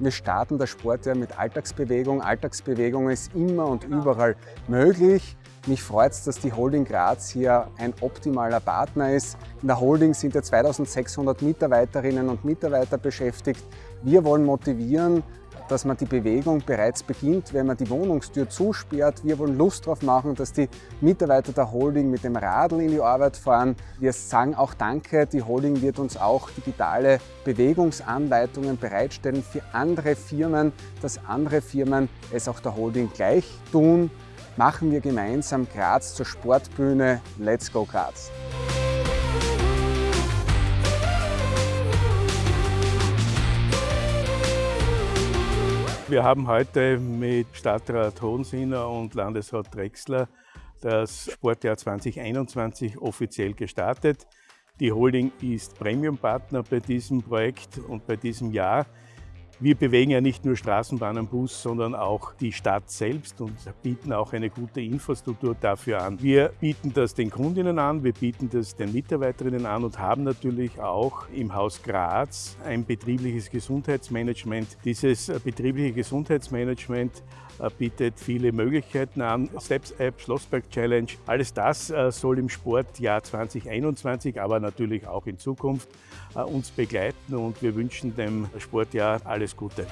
Wir starten das Sportjahr mit Alltagsbewegung. Alltagsbewegung ist immer und überall möglich. Mich freut es, dass die Holding Graz hier ein optimaler Partner ist. In der Holding sind ja 2600 Mitarbeiterinnen und Mitarbeiter beschäftigt. Wir wollen motivieren, dass man die Bewegung bereits beginnt, wenn man die Wohnungstür zusperrt. Wir wollen Lust darauf machen, dass die Mitarbeiter der Holding mit dem Radl in die Arbeit fahren. Wir sagen auch Danke. Die Holding wird uns auch digitale Bewegungsanleitungen bereitstellen für andere Firmen, dass andere Firmen es auch der Holding gleich tun. Machen wir gemeinsam Graz zur Sportbühne. Let's go Graz! Wir haben heute mit Stadtrat Hohensinner und Landesrat Drexler das Sportjahr 2021 offiziell gestartet. Die Holding ist Premium-Partner bei diesem Projekt und bei diesem Jahr. Wir bewegen ja nicht nur Straßenbahn und Bus, sondern auch die Stadt selbst und bieten auch eine gute Infrastruktur dafür an. Wir bieten das den Kundinnen an, wir bieten das den Mitarbeiterinnen an und haben natürlich auch im Haus Graz ein betriebliches Gesundheitsmanagement. Dieses äh, betriebliche Gesundheitsmanagement äh, bietet viele Möglichkeiten an. Steps App, Schlossberg Challenge, alles das äh, soll im Sportjahr 2021, aber natürlich auch in Zukunft uns begleiten und wir wünschen dem Sportjahr alles alles Gute.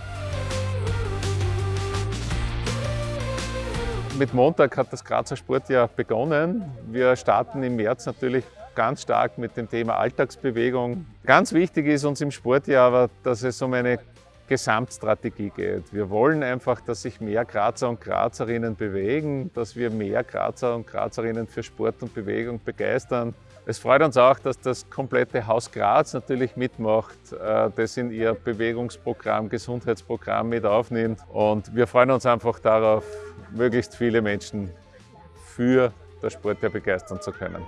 Mit Montag hat das Grazer Sportjahr begonnen. Wir starten im März natürlich ganz stark mit dem Thema Alltagsbewegung. Ganz wichtig ist uns im Sportjahr aber, dass es um eine Gesamtstrategie geht. Wir wollen einfach, dass sich mehr Grazer und Grazerinnen bewegen, dass wir mehr Grazer und Grazerinnen für Sport und Bewegung begeistern. Es freut uns auch, dass das komplette Haus Graz natürlich mitmacht, äh, das in ihr Bewegungsprogramm, Gesundheitsprogramm mit aufnimmt. Und wir freuen uns einfach darauf, möglichst viele Menschen für das Sportjahr begeistern zu können.